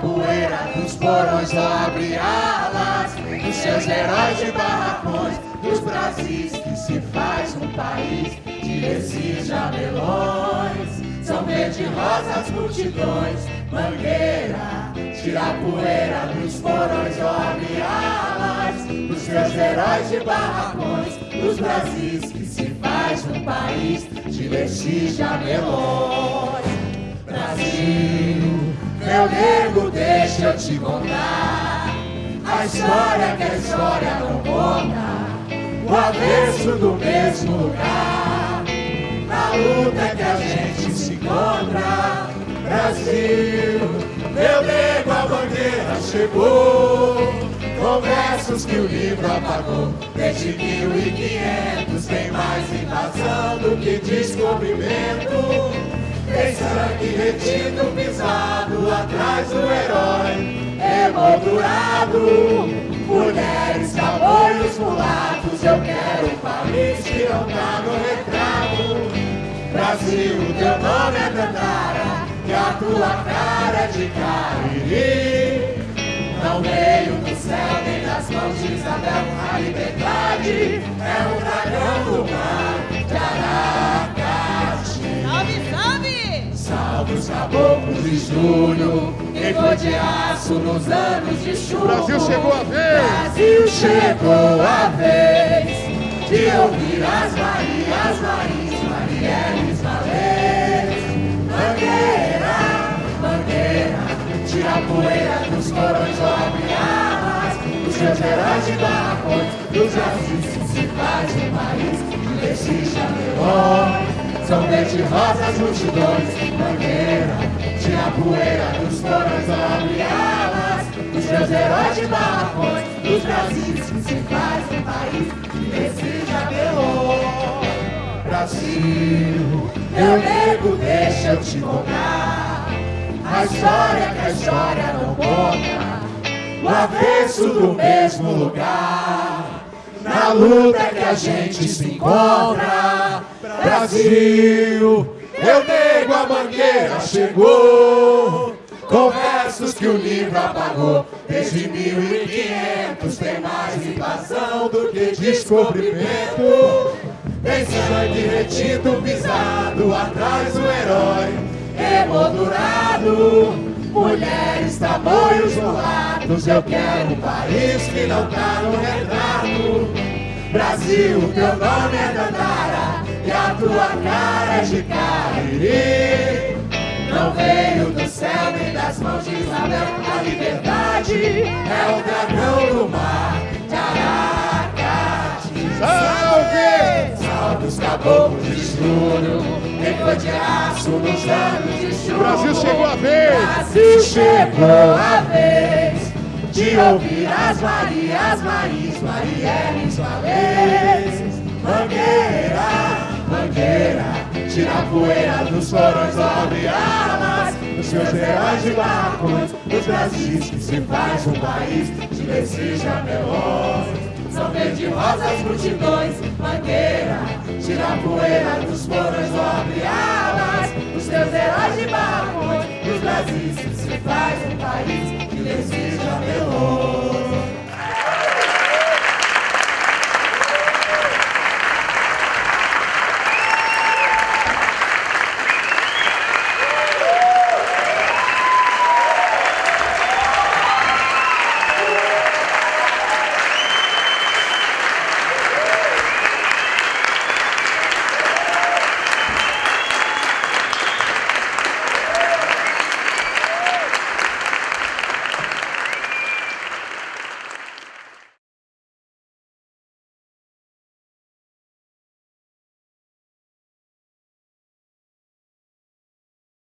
poeira dos porões abre alas Dos seus heróis de barracões Dos Brasis que se faz um país De esses jabelões São verde rosas multidões Mangueira, tira a poeira dos porões dobre alas Dos seus heróis de barracões Dos Brasis que se faz um país De esses jabelões meu nego, deixa eu te contar a história que a história não conta, o avesso do mesmo lugar, na luta que a gente se encontra. Brasil, meu nego, a bandeira chegou, com versos que o livro apagou. Desde 1500 tem mais invasão do que descobrimento. Tem sangue retido, pisado atrás do herói. Emoldurado Mulheres, cabolhos, mulatos Eu quero um país que não tá no retrato. Brasil, teu nome é Dandara E a tua cara é de Cariri. Não veio do céu nem das mãos de Isabel A liberdade é o dragão do mar salve! Salve os caboclos de julho Ficou de aço nos anos de chuva. Brasil chegou a vez. Brasil chegou a vez de ouvir as Marias, Maris, Marielles, Valês. Mangueira, mangueira, tira a poeira dos corões, abre alas. Os seus heróis de barracões, dos se faz um país desses chamelões. São verde rosas multidões, mangueira, tira a poeira dos porões, abre alas. Os meus heróis de barracões Dos Brasis que se faz um país. Que deseja melô Brasil, meu nego, deixa eu te contar. A história que a história não conta. O avesso do mesmo lugar Na luta que a gente se encontra Brasil meu nego, a mangueira chegou. Com versos que o livro apagou Desde 1500 tem mais invasão do que descobrimento. Tem sangue retido, pisado atrás do herói Emoldurado Mulheres, tamanhos, mulatos Eu quero um país que não tá no retrato Brasil, teu nome é Dandara e a tua cara é de Cariri. Não veio do céu nem das mãos de Isabel, a liberdade é o dragão do mar de Aracati. Salve! Salve os caboclos de estudo, de aço nos anos de chuva. Brasil chegou a vez! Brasil chegou a vez de ouvir as Marias, Maris, Marielles, Valês. Mangueira, mangueira, tira a poeira dos porões, abre alas dos seus heróis de barracões, dos Brasis que se faz um país de desses jamelões. São verde rosas multidões, mangueira, tira a poeira dos porões, faz um país que desses jamelões.